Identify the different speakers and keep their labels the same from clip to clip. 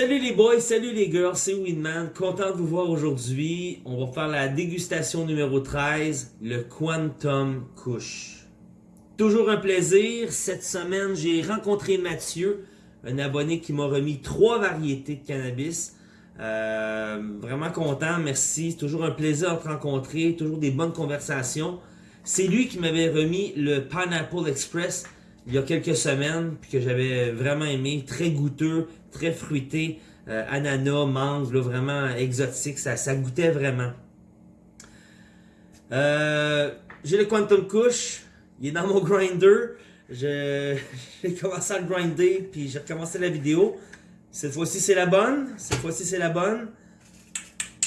Speaker 1: Salut les boys, salut les girls, c'est Winman, content de vous voir aujourd'hui. On va faire la dégustation numéro 13, le Quantum Kush. Toujours un plaisir, cette semaine j'ai rencontré Mathieu, un abonné qui m'a remis trois variétés de cannabis. Euh, vraiment content, merci, toujours un plaisir de te rencontrer, toujours des bonnes conversations. C'est lui qui m'avait remis le Pineapple Express il y a quelques semaines, puis que j'avais vraiment aimé, très goûteux, très fruité, euh, ananas, mangue, vraiment exotique, ça, ça goûtait vraiment. Euh, j'ai le Quantum Kush, il est dans mon grinder, j'ai commencé à le grinder, puis j'ai recommencé la vidéo. Cette fois-ci c'est la bonne, cette fois-ci c'est la bonne.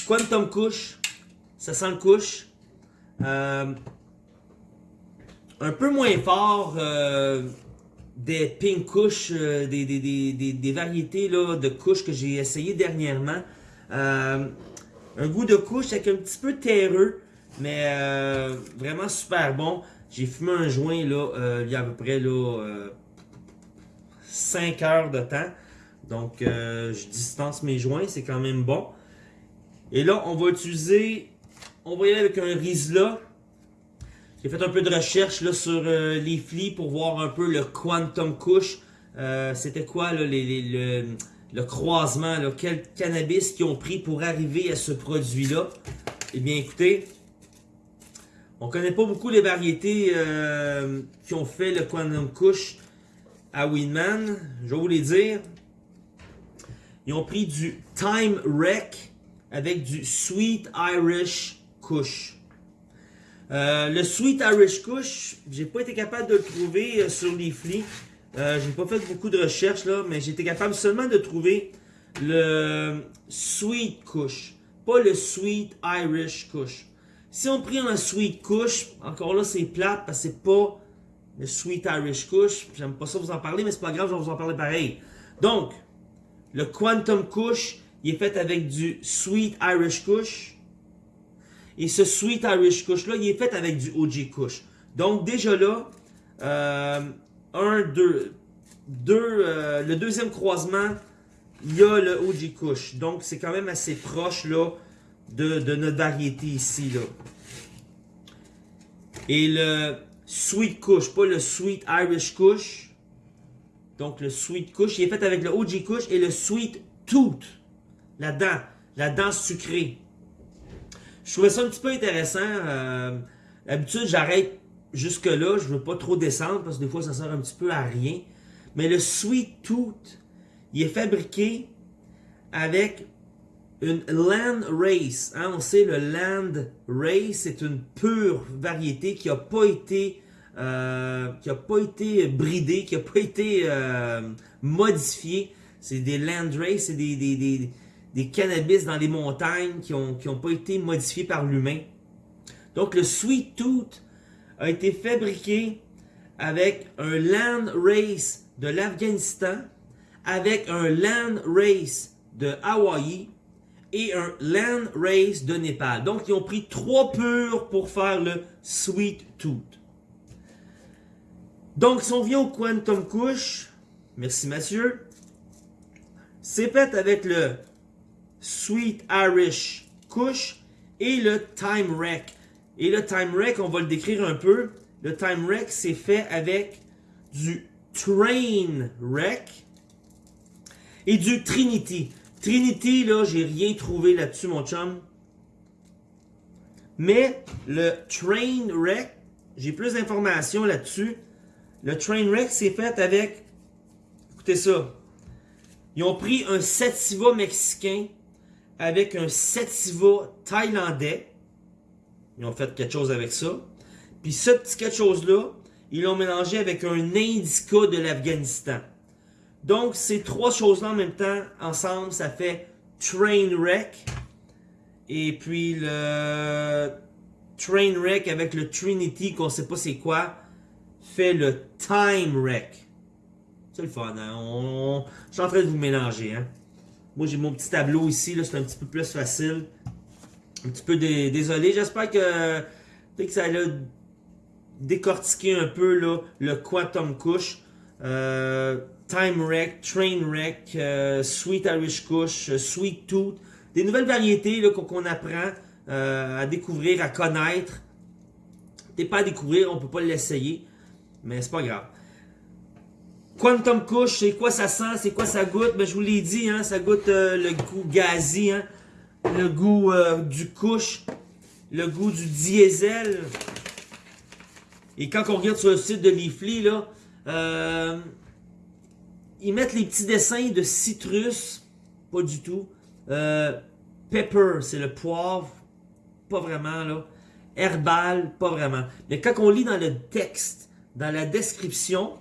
Speaker 1: Quantum Kush, ça sent le couche. Un peu moins fort euh, des pink couches, euh, des, des, variétés là, de couches que j'ai essayé dernièrement. Euh, un goût de couche avec un petit peu terreux, mais vraiment super bon. J'ai fumé un joint là, il y a à peu près là, 5 heures de temps. Donc je distance mes joints, c'est quand même bon. Et là, on va utiliser, on va y aller avec un Rizla j'ai fait un peu de recherche sur euh, les flics pour voir un peu le Quantum Kush. Euh, c'était quoi le, croisement, quel cannabis qu'ils ont pris pour arriver à ce produit-là? Eh bien écoutez, on connaît pas beaucoup les variétés euh, qui ont fait le Quantum Kush à Winman. Je vais vous les dire. Ils ont pris du Time Wreck avec du Sweet Irish Kush. Euh, le Sweet Irish Kush, j'ai pas été capable de le trouver euh, sur les flics. Euh, j'ai pas fait beaucoup de recherches là, mais été capable seulement de trouver le Sweet Kush, pas le Sweet Irish Kush. Si on prend un Sweet Kush, encore là c'est plate parce que c'est pas le Sweet Irish Kush. J'aime pas ça vous en parler, mais c'est pas grave, je vais vous en parler pareil. Donc, le Quantum Kush, il est fait avec du Sweet Irish Kush et ce Sweet Irish Kush là, il est fait avec du OG Kush. Donc déjà là, euh, un, deux, deux euh, le deuxième croisement, il y a le OG Kush. Donc c'est quand même assez proche là de, notre variété ici là. Et le Sweet Kush, pas le Sweet Irish Kush. Donc le Sweet Kush, il est fait avec le OG Kush et le Sweet Tooth. La dent, la dent sucrée. Je trouvais ça un petit peu intéressant. Euh, D'habitude, j'arrête jusque-là. Je veux pas trop descendre parce que des fois, ça sert un petit peu à rien. Mais le Sweet Tooth, il est fabriqué avec une Land Race. Hein, on sait, le Land Race, c'est une pure variété qui n'a pas été... Euh, qui pas été bridée, qui n'a pas été euh, modifiée. C'est des Land Race, c'est des, des, des cannabis dans les montagnes qui n'ont qui pas été modifiés par l'humain. Donc le Sweet Tooth a été fabriqué avec un Land Race de l'Afghanistan, avec un Land Race de Hawaï et un Land Race de Népal. Donc ils ont pris trois purs pour faire le Sweet Tooth. Donc si on vient au Quantum Kush, merci Mathieu, c'est fait avec le Sweet Irish Kush et le Time Wreck. Et le Time Wreck, on va le décrire un peu. Le Time Wreck, c'est fait avec du Train Wreck et du Trinity. Trinity, là, j'ai rien trouvé là-dessus, mon chum. Mais le Train Wreck, j'ai plus d'informations là-dessus. Le Train Wreck, c'est fait avec... Écoutez ça. Ils ont pris un sativa mexicain avec un sativa thaïlandais. Ils ont fait quelque chose avec ça. Puis ce petit quelque chose-là, ils l'ont mélangé avec un indica de l'Afghanistan. Donc, ces trois choses-là en même temps, ensemble, ça fait Trainwreck. Et puis le Trainwreck avec le Trinity, qu'on sait pas c'est quoi, fait le Time Wreck. C'est le fun, hein? Je suis en train de vous mélanger, hein? Moi, j'ai mon petit tableau ici, c'est un petit peu plus facile. Un petit peu désolé. J'espère que, que ça a décortiqué un peu là, le Quantum Kush. euh, Time Wreck, Train Wreck, euh, Sweet Irish Kush, euh, Sweet Tooth. Des nouvelles variétés qu'on apprend à découvrir, à connaître. T'es pas à découvrir, on peut pas l'essayer, mais c'est pas grave. Quantum Kush, c'est quoi ça sent, c'est quoi ça goûte? Ben, je vous l'ai dit, hein, ça goûte le goût gazi, hein, le goût du Kush, le goût du diesel. Et quand on regarde sur le site de Leafly, là, euh, ils mettent les petits dessins de citrus, pas du tout. Euh, pepper, c'est le poivre, pas vraiment là. Herbal, pas vraiment. Mais quand on lit dans le texte, dans la description,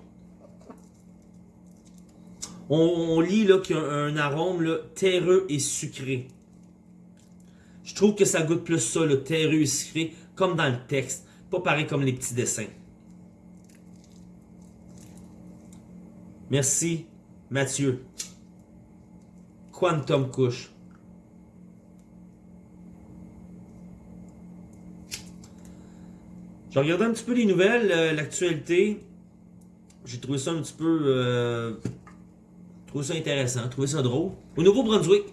Speaker 1: on, lit qu'il y a un, arôme terreux et sucré. Je trouve que ça goûte plus ça, terreux et sucré, comme dans le texte. Pas pareil comme les petits dessins. Merci, Mathieu. Quantum Couche. J'ai regardé un petit peu les nouvelles, euh, l'actualité. J'ai trouvé ça un petit peu... Euh, trouvé ça intéressant, trouvé ça drôle. Au Nouveau-Brunswick.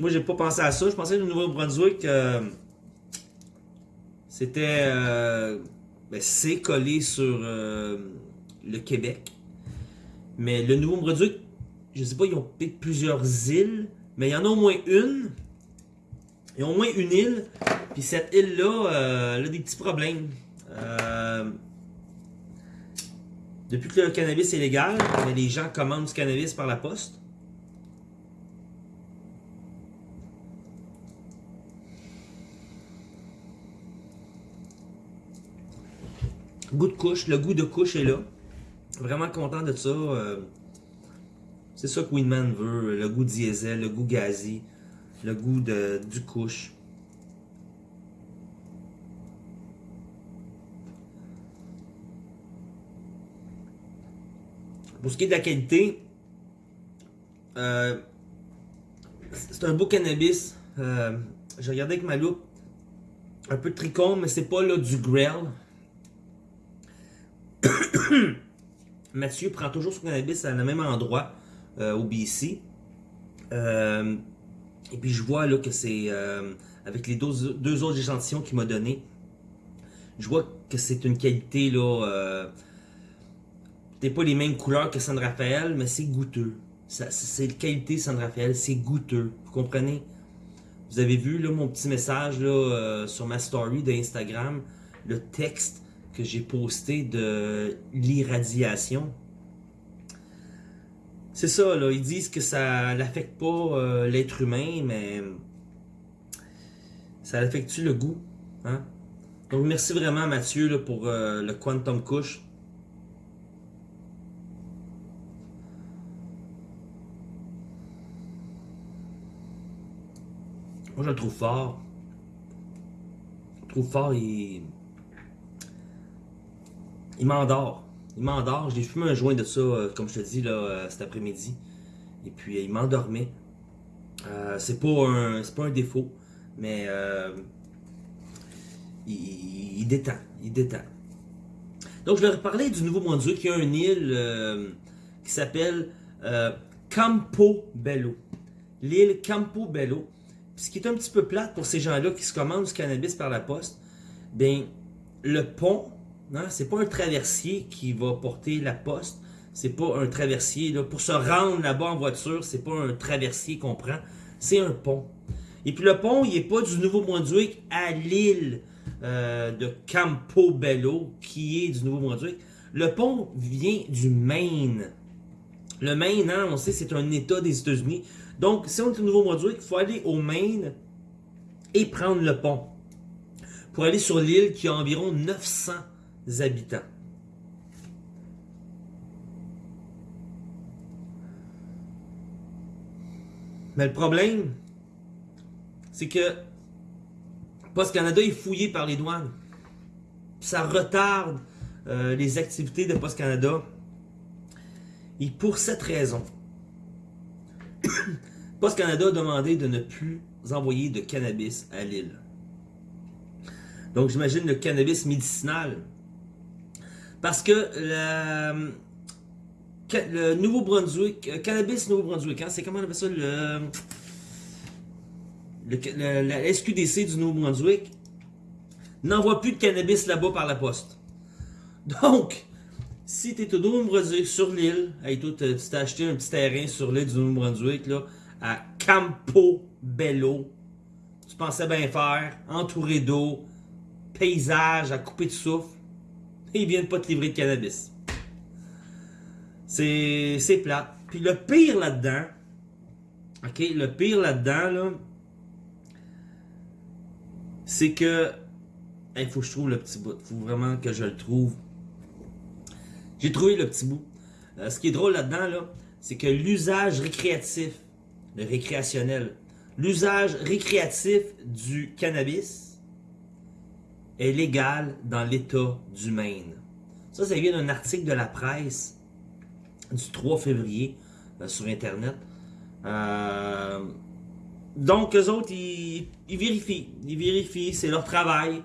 Speaker 1: Moi, j'ai pas pensé à ça. Je pensais que le Nouveau-Brunswick... Euh, c'était euh, ben, c'est collé sur euh, le Québec. Mais le Nouveau-Brunswick, je sais pas, ils ont peut-être plusieurs îles, mais il y en a au moins une. Il y a au moins une île. Puis cette île-là, elle a des petits problèmes. Depuis que le cannabis est légal, les gens commandent du cannabis par la poste. Goût de couche, le goût de couche est là. Vraiment content de ça. Euh, c'est ça que Winman veut, le goût diesel, le goût gazi, le goût de, du couche. Pour ce qui est de la qualité, euh, c'est un beau cannabis. Euh, J'ai regardé avec ma loupe un peu de tricot, mais c'est pas là du grell. Mathieu prend toujours son cannabis à le même endroit, euh, au BC. Euh, et puis je vois là que c'est, avec les deux, autres échantillons qu'il m'a donné, je vois que c'est une qualité là, peut-être pas les mêmes couleurs que San Rafael, mais c'est goûteux. C'est la qualité San Rafael, c'est goûteux. Vous comprenez? Vous avez vu là, mon petit message là, sur ma story d'Instagram, le texte que j'ai posté de l'irradiation. C'est ça, là, ils disent que ça n'affecte pas euh, l'être humain, mais ça affecte le goût. Hein? Donc merci vraiment Mathieu là, pour euh, le Quantum Couche. Moi je le trouve fort. Je le trouve fort, et il m'endort. Il m'endort. J'ai fumé un joint de ça, euh, comme je te dis, là, euh, cet après-midi. Et puis, il m'endormait. Euh, c'est pas, un, défaut, mais il, détend. Il détend. Donc, je vais reparler du Nouveau-Brunswick. Il y a une île qui s'appelle Campo Bello. L'île Campo Bello. Ce qui est un petit peu plate pour ces gens-là qui se commandent du cannabis par la poste, ben, le pont c'est pas un traversier qui va porter la poste. C'est pas un traversier. Pour se rendre là-bas en voiture, c'est pas un traversier qu'on prend. C'est un pont. Et puis le pont, il est pas du Nouveau-Brunswick à l'île euh, de Campobello, qui est du Nouveau-Brunswick. Le pont vient du Maine. Le Maine, hein, on sait, c'est un État des États-Unis. Donc, si on est au Nouveau-Brunswick, il faut aller au Maine et prendre le pont. Pour aller sur l'île qui a environ 900 habitants. Mais le problème, c'est que Post Canada est fouillé par les douanes. Ça retarde euh, les activités de Post Canada. Et pour cette raison, Post Canada a demandé de ne plus envoyer de cannabis à l'île. Donc j'imagine le cannabis médicinal. Parce que le, le Nouveau-Brunswick, euh, cannabis Nouveau-Brunswick, hein, c'est comment on appelle ça le, le, SQDC du Nouveau-Brunswick n'envoie plus de cannabis là-bas par la poste. Donc, si tu es au Nouveau-Brunswick, sur l'île, tu t'es acheté un petit terrain sur l'île du Nouveau-Brunswick, là, à Campo Bello, tu pensais bien faire, entouré d'eau, paysage à couper de souffle, et ils viennent pas te livrer de cannabis. C'est plat. Puis le pire là-dedans, ok, le pire là-dedans, là, c'est que, il faut que je trouve le petit bout, faut vraiment que je le trouve. J'ai trouvé le petit bout. Euh, ce qui est drôle là-dedans, là, c'est que l'usage récréatif, le récréationnel, l'usage récréatif du cannabis est légal dans l'État du Maine. Ça, ça vient d'un article de la presse du 3 février euh, sur Internet. Euh, donc, eux autres, ils, vérifient. Ils vérifient, c'est leur travail.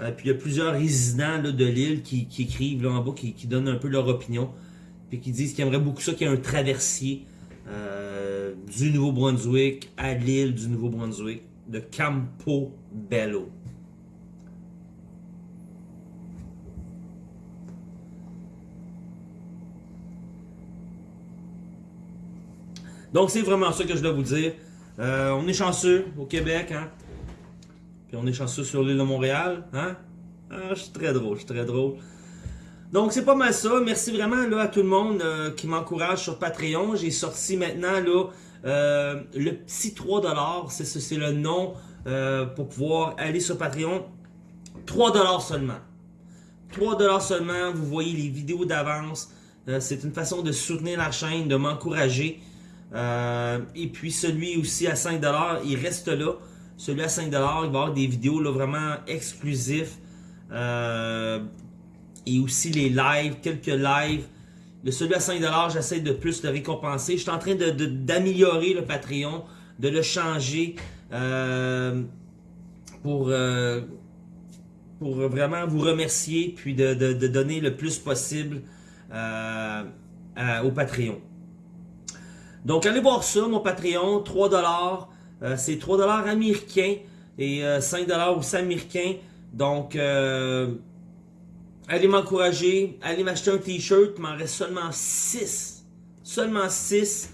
Speaker 1: Euh, puis il y a plusieurs résidents de l'île qui, écrivent là en bas, qui, donnent un peu leur opinion. Puis qui disent qu'ils aimeraient beaucoup ça qu'il y ait un traversier du Nouveau-Brunswick à l'île du Nouveau-Brunswick, de Campo Bello. Donc, c'est vraiment ça que je dois vous dire. Euh, on est chanceux au Québec, hein. On est chanceux sur l'île de Montréal, hein? Ah, je suis très drôle, je suis très drôle. Donc, c'est pas mal ça. Merci vraiment là, à tout le monde euh, qui m'encourage sur Patreon. J'ai sorti maintenant là, euh, le petit 3$. C'est le nom pour pouvoir aller sur Patreon. 3$ seulement. 3$ seulement. Vous voyez les vidéos d'avance. c'est une façon de soutenir la chaîne, de m'encourager. Euh, et puis celui aussi à 5$, il reste là. Celui à 5$, il va y avoir des vidéos là, vraiment exclusifs. Euh, et aussi les lives, quelques lives. Le celui à 5$, j'essaie de plus le récompenser. Je suis en train d'améliorer le Patreon, de le changer euh, pour, pour vraiment vous remercier, puis de, donner le plus possible au Patreon. Donc, allez voir ça, mon Patreon, 3$. Euh, c'est 3$ américains et 5$ euh, aussi américains. Donc, euh, allez m'encourager. Allez m'acheter un t-shirt. Il m'en reste seulement 6. Seulement 6.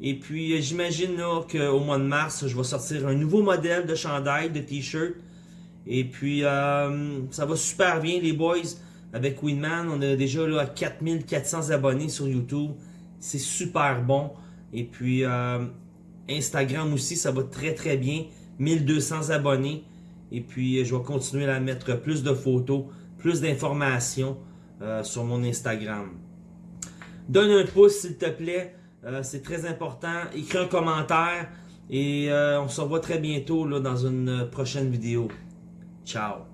Speaker 1: Et puis, j'imagine qu'au mois de mars, je vais sortir un nouveau modèle de chandail, de t-shirt. Et puis, ça va super bien, les boys. Avec Winman, on est déjà là, à 4400 abonnés sur YouTube. C'est super bon. Et puis Instagram aussi, ça va très très bien. 1200 abonnés. Et puis je vais continuer à mettre plus de photos, plus d'informations euh, sur mon Instagram. Donne un pouce s'il te plaît. Euh, c'est très important. Écris un commentaire. Et on se revoit très bientôt là, dans une prochaine vidéo. Ciao.